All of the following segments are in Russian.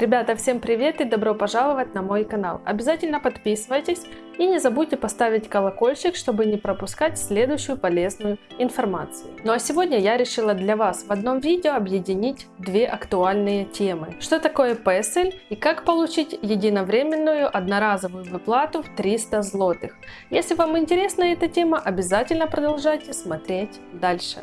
Ребята, всем привет и добро пожаловать на мой канал. Обязательно подписывайтесь и не забудьте поставить колокольчик, чтобы не пропускать следующую полезную информацию. Ну а сегодня я решила для вас в одном видео объединить две актуальные темы. Что такое PESEL и как получить единовременную одноразовую выплату в 300 злотых. Если вам интересна эта тема, обязательно продолжайте смотреть дальше.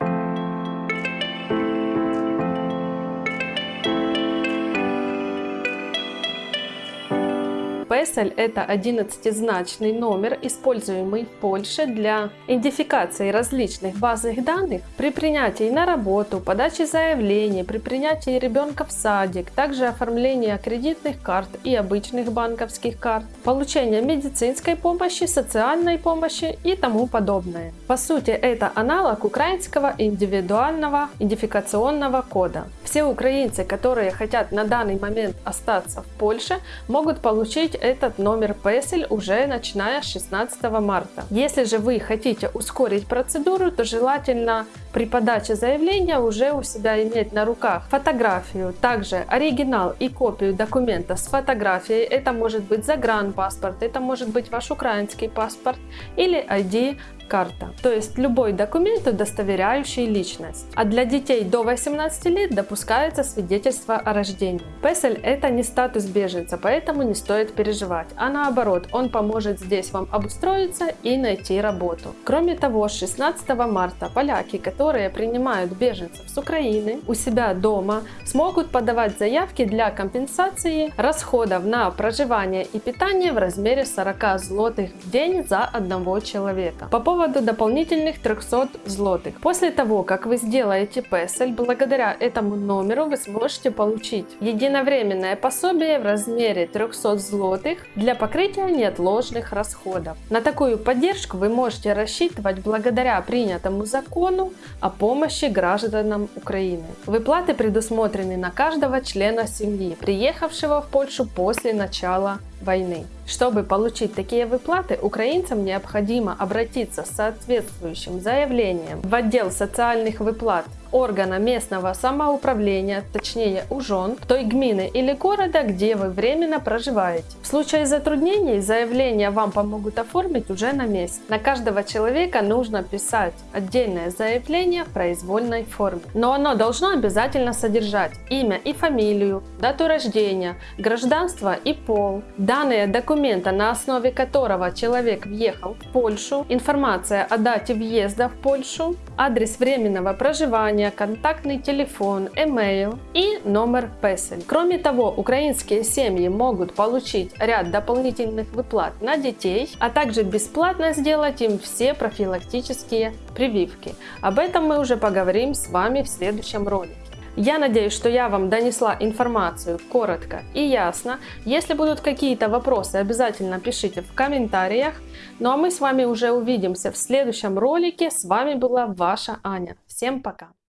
PESEL – это 11-значный номер, используемый в Польше для идентификации различных базовых данных при принятии на работу, подаче заявлений, при принятии ребенка в садик, также оформления кредитных карт и обычных банковских карт, получения медицинской помощи, социальной помощи и тому подобное. По сути, это аналог украинского индивидуального идентификационного кода. Все украинцы, которые хотят на данный момент остаться в Польше, могут получить этот номер PESEL уже начиная с 16 марта. Если же вы хотите ускорить процедуру, то желательно при подаче заявления уже у себя иметь на руках фотографию, также оригинал и копию документа с фотографией. Это может быть загранпаспорт, это может быть ваш украинский паспорт или ID карта, то есть любой документ, удостоверяющий личность. А для детей до 18 лет допускается свидетельство о рождении. PESEL это не статус беженца, поэтому не стоит переживать, а наоборот, он поможет здесь вам обустроиться и найти работу. Кроме того, с 16 марта поляки, которые принимают беженцев с Украины у себя дома, смогут подавать заявки для компенсации расходов на проживание и питание в размере 40 злотых в день за одного человека. По поводу поводу дополнительных 300 злотых. После того, как вы сделаете PESEL, благодаря этому номеру вы сможете получить единовременное пособие в размере 300 злотых для покрытия неотложных расходов. На такую поддержку вы можете рассчитывать благодаря принятому закону о помощи гражданам Украины. Выплаты предусмотрены на каждого члена семьи, приехавшего в Польшу после начала войны. Чтобы получить такие выплаты, украинцам необходимо обратиться с соответствующим заявлением в отдел социальных выплат органа местного самоуправления, точнее УЖОН, той гмины или города, где вы временно проживаете. В случае затруднений заявление вам помогут оформить уже на месте. На каждого человека нужно писать отдельное заявление в произвольной форме. Но оно должно обязательно содержать имя и фамилию, дату рождения, гражданство и пол, данные документа, на основе которого человек въехал в Польшу, информация о дате въезда в Польшу, адрес временного проживания, контактный телефон, email и номер PESEL. Кроме того, украинские семьи могут получить ряд дополнительных выплат на детей, а также бесплатно сделать им все профилактические прививки. Об этом мы уже поговорим с вами в следующем ролике. Я надеюсь, что я вам донесла информацию коротко и ясно. Если будут какие-то вопросы, обязательно пишите в комментариях. Ну а мы с вами уже увидимся в следующем ролике. С вами была ваша Аня. Всем пока!